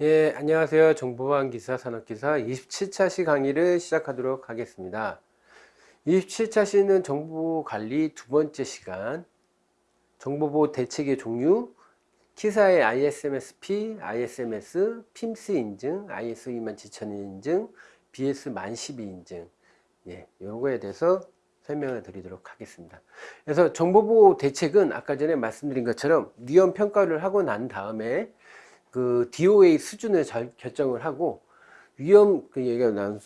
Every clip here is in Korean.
예, 안녕하세요. 정보방 기사 산업기사 27차 시 강의를 시작하도록 하겠습니다. 27차 시는 정보 관리 두 번째 시간, 정보보호 대책의 종류, 키사의 ISMS-P, ISMS, PIMS 인증, ISO 27000 인증, BS 1012 인증, 예, 요거에 대해서 설명을 드리도록 하겠습니다. 그래서 정보보호 대책은 아까 전에 말씀드린 것처럼 위험 평가를 하고 난 다음에 그 DOA 수준을 잘 결정을 하고 위험 그 얘기가 난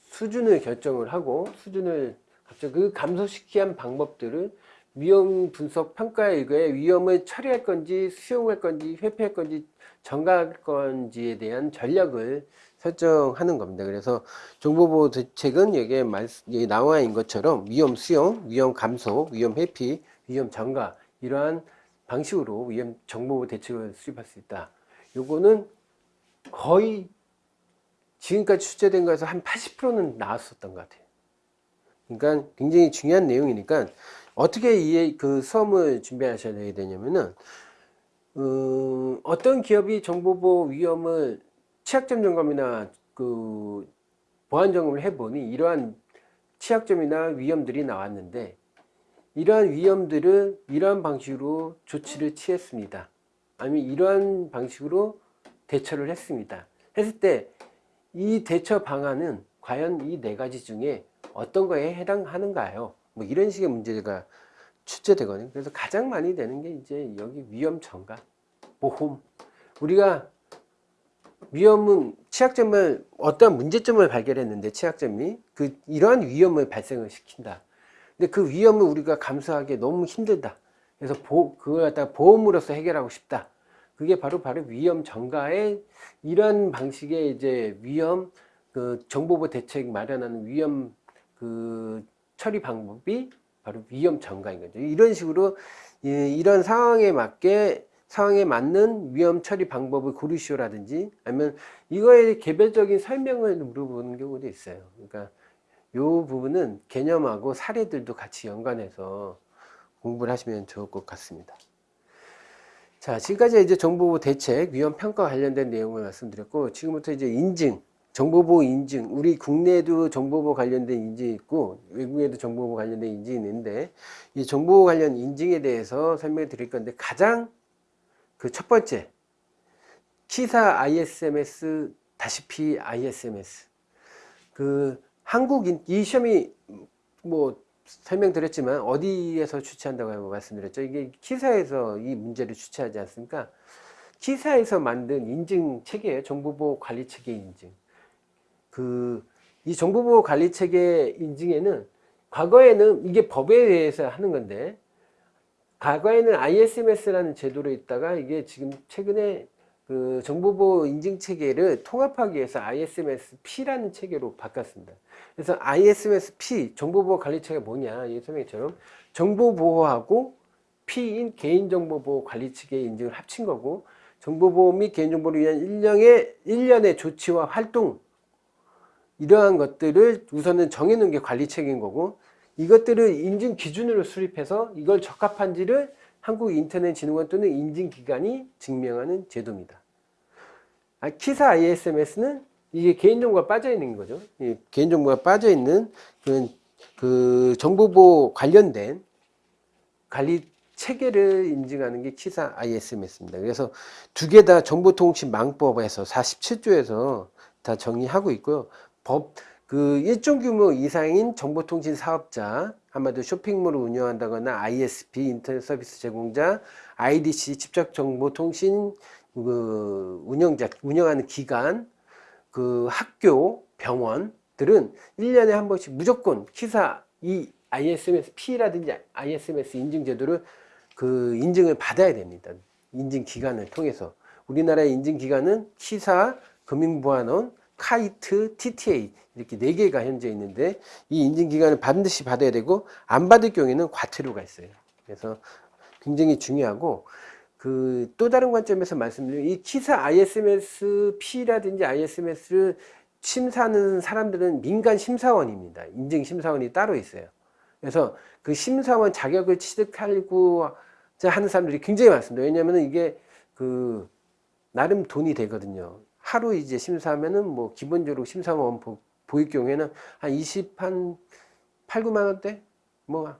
수준을 결정을 하고 수준을 갑자기 그 감소시키는 방법들을 위험 분석 평가에 의해 위험을 처리할 건지 수용할 건지 회피할 건지 전가할 건지에 대한 전략을 설정하는 겁니다. 그래서 정보보호 대책은 여기에 말, 여기 나와 있는 것처럼 위험 수용, 위험 감소, 위험 회피, 위험 전가 이러한 방식으로 위험 정보보호 대책을 수립할 수 있다. 요거는 거의 지금까지 출제된 거에서 한 80%는 나왔었던 것 같아요. 그러니까 굉장히 중요한 내용이니까 어떻게 이그 수험을 준비하셔야 되냐면은 음, 어떤 기업이 정보보호 위험을 취약점 점검이나 그 보안 점검을 해보니 이러한 취약점이나 위험들이 나왔는데 이러한 위험들을 이러한 방식으로 조치를 취했습니다. 아니면 이러한 방식으로 대처를 했습니다. 했을 때 이 대처 방안은 과연 이 네 가지 중에 어떤 거에 해당하는가요? 뭐 이런 식의 문제가 출제되거든요. 그래서 가장 많이 되는 게 이제 여기 위험 전가, 보험. 우리가 위험은 취약점을 어떠한 문제점을 발견했는데 취약점이 그 이러한 위험을 발생을 시킨다. 근데 그 위험을 우리가 감수하기 너무 힘들다. 그래서 보, 그걸 갖다 보험으로서 해결하고 싶다. 그게 바로 바로 위험 전가의 이런 방식의 이제 위험 그 정보보 대책 마련하는 위험 그 처리 방법이 바로 위험 전가인 거죠. 이런 식으로 이런 상황에 맞게 상황에 맞는 위험 처리 방법을 고르시오라든지 아니면 이거에 개별적인 설명을 물어보는 경우도 있어요. 그러니까 이 부분은 개념하고 사례들도 같이 연관해서 공부를 하시면 좋을 것 같습니다. 자, 지금까지 이제 정보보호 대책, 위험 평가 관련된 내용을 말씀드렸고, 지금부터 이제 인증, 정보보호 인증, 우리 국내에도 정보보호 관련된 인증이 있고, 외국에도 정보보호 관련된 인증이 있는데, 이 정보보호 관련 인증에 대해서 설명을 드릴 건데, 가장 그 첫 번째, 키사 ISMS 다시 P ISMS. 그 한국인 이 시험이 뭐 설명드렸지만 어디에서 추천한다고 말씀드렸죠. 이게 키사에서 이 문제를 추천하지 않습니까? 키사에서 만든 인증 체계예요. 정보보호 관리 체계 인증. 그 이 정보보호 관리 체계 인증에는 과거에는 이게 법에 대해서 하는 건데 과거에는 ISMS라는 제도로 있다가 이게 지금 최근에 그 정보보호 인증 체계를 통합하기 위해서 ISMS-P라는 체계로 바꿨습니다. 그래서 ISMS-P 정보보호 관리체가 뭐냐 이 설명처럼 정보보호하고 P인 개인정보보호 관리체계 인증을 합친 거고 정보보호 및 개인정보를 위한 일련의, 일련의 조치와 활동 이러한 것들을 우선은 정해놓은 게 관리체계인 거고 이것들을 인증 기준으로 수립해서 이걸 적합한지를 한국인터넷진흥원 또는 인증기관이 증명하는 제도입니다. 아, 키사 ISMS는 이게 개인정보가 빠져있는 거죠. 개인정보가 빠져있는 그, 그 정보보호 관련된 관리 체계를 인증하는 게 키사 ISMS입니다. 그래서 두 개 다 정보통신망법에서 47조에서 다 정의하고 있고요. 법, 그 일정 규모 이상인 정보통신 사업자, 한마디로 쇼핑몰을 운영한다거나 ISP, 인터넷 서비스 제공자, IDC, 직접정보통신 그 운영자, 운영하는 기관, 그 학교, 병원들은 1년에 한 번씩 무조건 키사 이 ISMS P라든지 ISMS 인증 제도를 그 인증을 받아야 됩니다. 인증 기관을 통해서. 우리나라의 인증 기관은 키사, 금융보안원, 카이트, TTA 이렇게 네 개가 현재 있는데 이 인증 기간을 반드시 받아야 되고 안 받을 경우에는 과태료가 있어요. 그래서 굉장히 중요하고 그 또 다른 관점에서 말씀드리면 이 키사 ISMS-P라든지 ISMS를 심사하는 사람들은 민간 심사원입니다. 인증 심사원이 따로 있어요. 그래서 그 심사원 자격을 취득하려고 하는 사람들이 굉장히 많습니다. 왜냐하면 이게 그 나름 돈이 되거든요. 하루 이제 심사하면은 뭐 기본적으로 심사원 보, 보일 경우에는 한 20, 한 8, 9만 원대? 뭐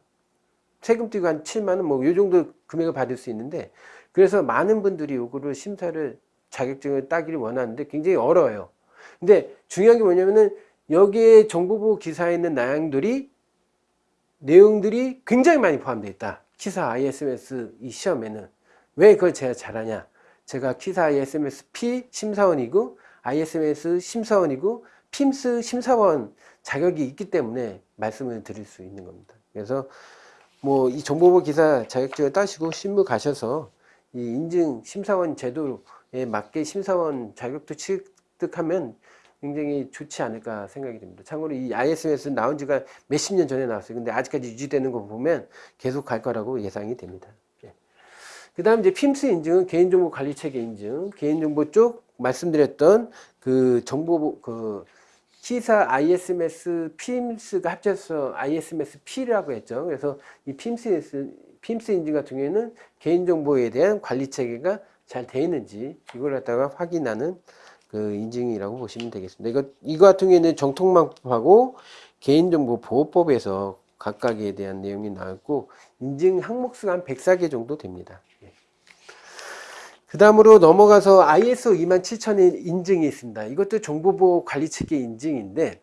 세금 띄고 한 7만 원, 뭐 요 정도 금액을 받을 수 있는데 그래서 많은 분들이 요거를 심사를 자격증을 따기를 원하는데 굉장히 어려워요. 근데 중요한 게 뭐냐면은 여기에 정보보 기사에 있는 내용들이 내용들이 굉장히 많이 포함되어 있다. 키사 ISMS 이 시험에는 왜 그걸 제가 잘하냐? 제가 키사 ISMS P 심사원이고 ISMS 심사원이고 PIMS 심사원 자격이 있기 때문에 말씀을 드릴 수 있는 겁니다. 그래서 뭐 이 정보보 기사 자격증을 따시고 신무 가셔서 이 인증 심사원 제도에 맞게 심사원 자격도 취득하면 굉장히 좋지 않을까 생각이 됩니다. 참고로 이 ISMS 나온 지가 몇십 년 전에 나왔어요. 근데 아직까지 유지되는 거 보면 계속 갈 거라고 예상이 됩니다. 그 다음 이제 PIMS 인증은 개인정보 관리 체계 인증, 개인정보 쪽 말씀드렸던 그 정보, 그 키사 ISMS PIMS가 합쳐서 ISMS P라고 했죠. 그래서 이 PIMS, PIMS 인증 같은 경우에는 개인정보에 대한 관리 체계가 잘 되어 있는지 이걸 갖다가 확인하는 그 인증이라고 보시면 되겠습니다. 이거, 이거 같은 경우에는 정통망법하고 개인정보보호법에서 각각에 대한 내용이 나왔고 인증 항목수가 한 104개 정도 됩니다. 그 다음으로 넘어가서 ISO 27001 인증이 있습니다. 이것도 정보보호 관리체계 인증인데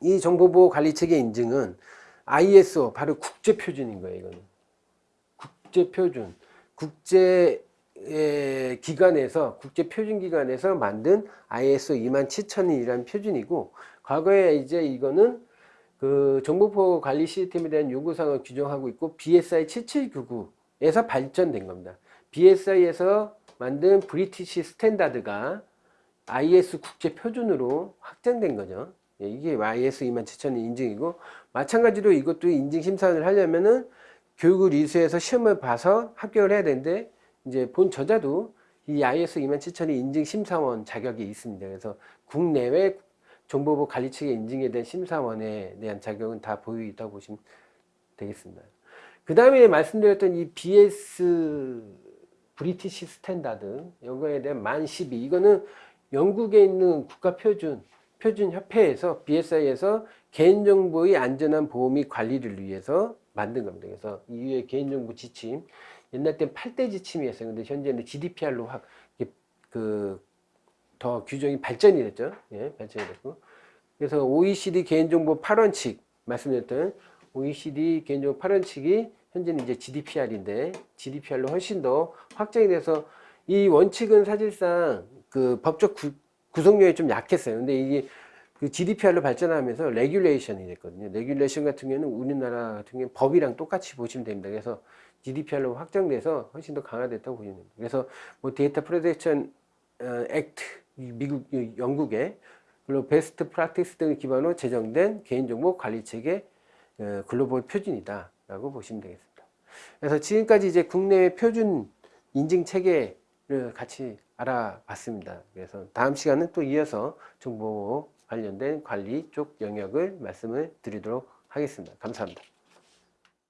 이 정보보호 관리체계 인증은 ISO 바로 국제표준인 거예요. 이거는 국제표준 국제 기관에서 국제표준기관에서 만든 ISO 27001이라는 표준이고 과거에 이제 이거는 그 정보보호 관리 시스템에 대한 요구사항을 규정하고 있고 BSI 7799에서 발전된 겁니다. BSI에서 만든 British Standard가 IS 국제 표준으로 확정된 거죠. 예, 이게 IS 27000 인증이고 마찬가지로 이것도 인증 심사를 하려면은 교육을 이수해서 시험을 봐서 합격을 해야 되는데 이제 본 저자도 이 IS 27000 인증 심사원 자격이 있습니다. 그래서 국내외 정보보호 관리체계의 인증에 대한 심사원에 대한 자격은 다 보유 있다고 보시면 되겠습니다. 그 다음에 말씀드렸던 이 BS British Standard 이거에 대한 만 12. 이거는 영국에 있는 국가표준 표준협회에서 BSI에서 개인정보의 안전한 및 관리를 위해서 만든 겁니다. 그래서 이후에 개인정보 지침 옛날 때 8대 지침이었어요. 근데 현재는 GDPR로 확 그 더 규정이 발전이 됐죠. 예, 발전이 됐고. 그래서 OECD 개인정보 8원칙 말씀드렸던 OECD 개인정보 8원칙이 현재는 이제 GDPR인데 GDPR로 훨씬 더 확정이 돼서 이 원칙은 사실상 그 법적 구, 구성력이 좀 약했어요. 근데 이게 그 GDPR로 발전하면서 regulation이 됐거든요. regulation 같은 경우는 우리나라 같은 경우는 법이랑 똑같이 보시면 됩니다. 그래서 GDPR로 확정돼서 훨씬 더 강화됐다고 보시면 됩니다. 그래서 뭐 data protection 액트 미국 영국의 그리고 베스트 프랙티스 등을 기반으로 제정된 개인정보 관리 체계 어, 글로벌 표준이다라고 보시면 되겠습니다. 그래서 지금까지 이제 국내 표준 인증 체계를 같이 알아봤습니다. 그래서 다음 시간은 또 이어서 정보 관련된 관리 쪽 영역을 말씀을 드리도록 하겠습니다. 감사합니다.